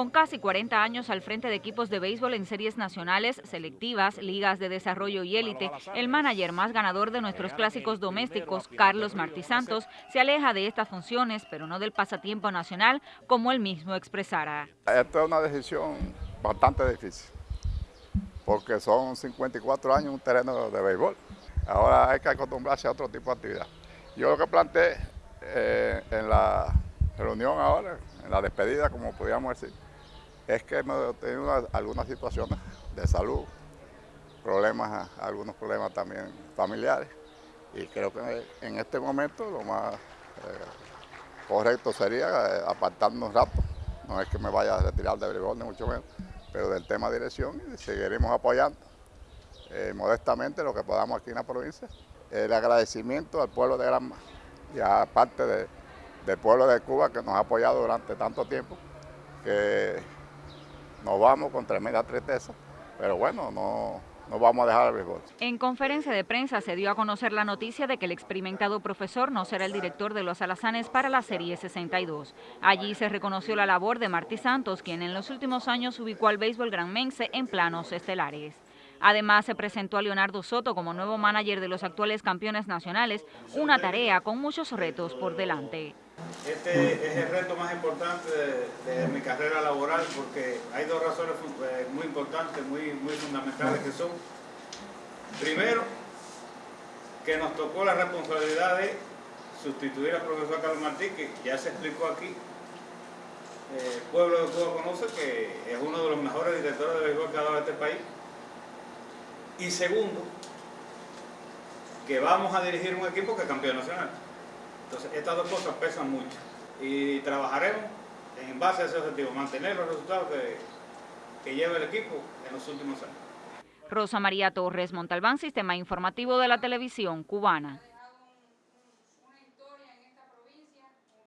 Con casi 40 años al frente de equipos de béisbol en series nacionales, selectivas, ligas de desarrollo y élite, el manager más ganador de nuestros clásicos domésticos, Carlos Martí Santos, se aleja de estas funciones, pero no del pasatiempo nacional, como él mismo expresara. Esto es una decisión bastante difícil, porque son 54 años un terreno de béisbol. Ahora hay que acostumbrarse a otro tipo de actividad. Yo lo que planteé eh, en la reunión ahora, en la despedida, como podríamos decir, es que hemos tenido algunas situaciones de salud, problemas, algunos problemas también familiares, y creo que en este momento lo más eh, correcto sería eh, apartarnos un rato, no es que me vaya a retirar de béisbol ni mucho menos, pero del tema de dirección y seguiremos apoyando eh, modestamente lo que podamos aquí en la provincia. El agradecimiento al pueblo de Granma y aparte de, del pueblo de Cuba que nos ha apoyado durante tanto tiempo, que nos vamos con tremenda tristeza, pero bueno, no, no vamos a dejar el béisbol. En conferencia de prensa se dio a conocer la noticia de que el experimentado profesor no será el director de los alazanes para la Serie 62. Allí se reconoció la labor de Martí Santos, quien en los últimos años ubicó al béisbol granmense en planos estelares. Además, se presentó a Leonardo Soto como nuevo manager de los actuales campeones nacionales, una tarea con muchos retos por delante. Este es el reto más importante de, mi carrera laboral porque hay dos razones eh, muy importantes, muy, muy fundamentales que son, primero, que nos tocó la responsabilidad de sustituir al profesor Carlos Martí, que ya se explicó aquí, el eh, pueblo de Cuba conoce que es uno de los mejores directores de béisbol que ha dado este país. Y segundo, que vamos a dirigir un equipo que es campeón nacional. Entonces, estas dos cosas pesan mucho y trabajaremos en base a ese objetivo, mantener los resultados que, que lleva el equipo en los últimos años. Rosa María Torres Montalbán, Sistema Informativo de la Televisión Cubana.